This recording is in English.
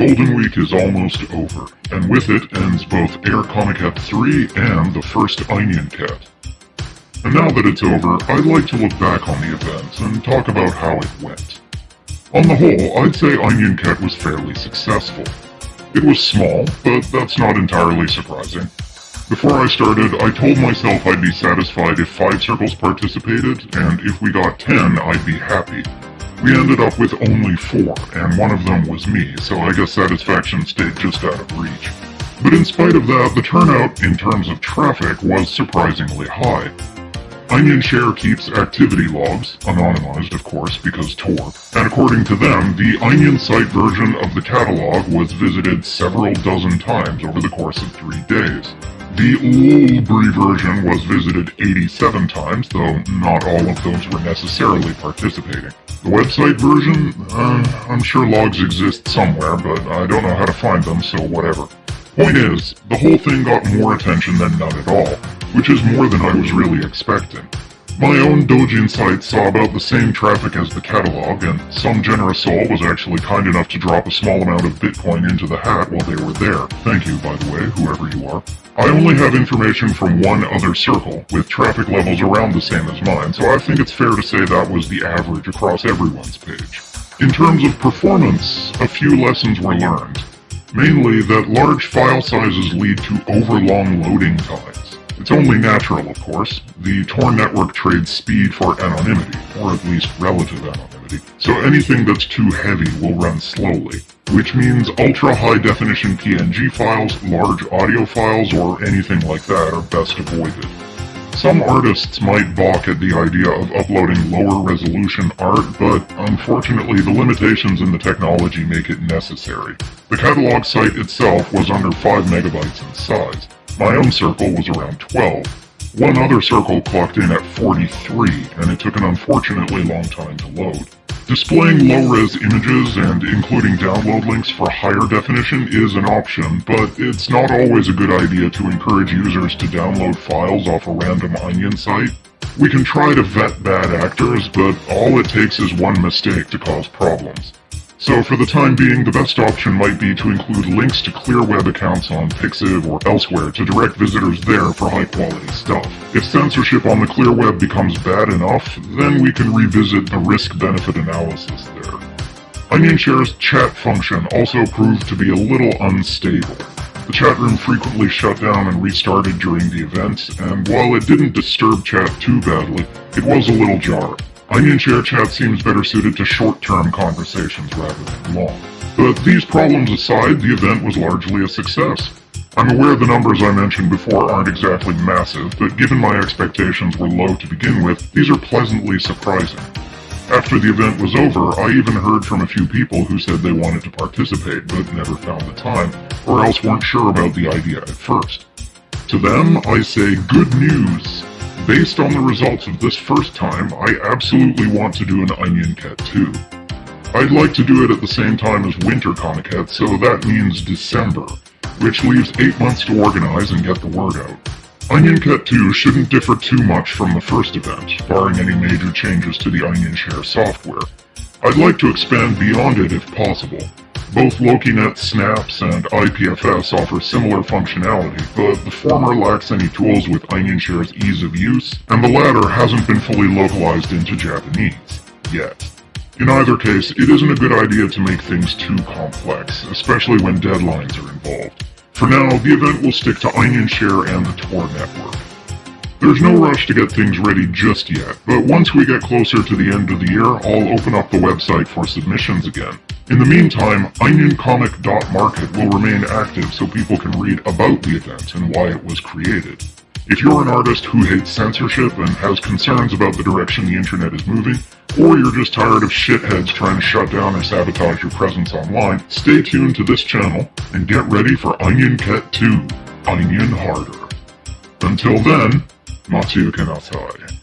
Golden Week is almost over, and with it ends both Air Comiket 3 and the first Onion Cat. And now that it's over, I'd like to look back on the event and talk about how it went. On the whole, I'd say Onion Cat was fairly successful. It was small, but that's not entirely surprising. Before I started, I told myself I'd be satisfied if 5 circles participated, and if we got 10, I'd be happy. We ended up with only 4, and one of them was me, so I guess satisfaction stayed just out of reach. But in spite of that, the turnout in terms of traffic was surprisingly high. Onion Share keeps activity logs, anonymized of course because Tor, and according to them, the Onion site version of the catalog was visited several dozen times over the course of three days. The Lulbree version was visited 87 times, though not all of those were necessarily participating. The website version? Uh, I'm sure logs exist somewhere, but I don't know how to find them, so whatever. Point is, the whole thing got more attention than none at all, which is more than I was really expecting. My own Dojin site saw about the same traffic as the catalog, and some generous soul was actually kind enough to drop a small amount of Bitcoin into the hat while they were there. Thank you, by the way, whoever you are. I only have information from one other circle, with traffic levels around the same as mine, so I think it's fair to say that was the average across everyone's page. In terms of performance, a few lessons were learned. Mainly that large file sizes lead to overlong loading times. It's only natural, of course. The Tor network trades speed for anonymity, or at least relative anonymity, so anything that's too heavy will run slowly, which means ultra-high definition PNG files, large audio files, or anything like that are best avoided. Some artists might balk at the idea of uploading lower resolution art, but unfortunately the limitations in the technology make it necessary. The catalog site itself was under 5 megabytes in size. My own circle was around 12. One other circle clocked in at 43, and it took an unfortunately long time to load. Displaying low-res images and including download links for higher definition is an option, but it's not always a good idea to encourage users to download files off a random Onion site. We can try to vet bad actors, but all it takes is one mistake to cause problems. So for the time being, the best option might be to include links to clear web accounts on Pixiv or elsewhere to direct visitors there for high quality stuff. If censorship on the clear web becomes bad enough, then we can revisit the risk-benefit analysis there. OnionShare's chat function also proved to be a little unstable. The chat room frequently shut down and restarted during the event, and while it didn't disturb chat too badly, it was a little jarring. Onion Share Chat seems better suited to short-term conversations rather than long. But these problems aside, the event was largely a success. I'm aware the numbers I mentioned before aren't exactly massive, but given my expectations were low to begin with, these are pleasantly surprising. After the event was over, I even heard from a few people who said they wanted to participate but never found the time, or else weren't sure about the idea at first. To them, I say good news. Based on the results of this first time, I absolutely want to do an Onion Cat 2. I'd like to do it at the same time as Winter Comiket, so that means December, which leaves 8 months to organize and get the word out. Onion Cat 2 shouldn't differ too much from the first event, barring any major changes to the Onion Share software. I'd like to expand beyond it if possible, both LokiNet SNApps and IPFS offer similar functionality, but the former lacks any tools with OnionShare's ease of use, and the latter hasn't been fully localized into Japanese. Yet. In either case, it isn't a good idea to make things too complex, especially when deadlines are involved. For now, the event will stick to OnionShare and the Tor network. There's no rush to get things ready just yet, but once we get closer to the end of the year, I'll open up the website for submissions again. In the meantime, OnionComic.market will remain active so people can read about the event and why it was created. If you're an artist who hates censorship and has concerns about the direction the internet is moving, or you're just tired of shitheads trying to shut down or sabotage your presence online, stay tuned to this channel and get ready for Onion Cat 2, Onion Harder. Until then, Matsuka Nasai.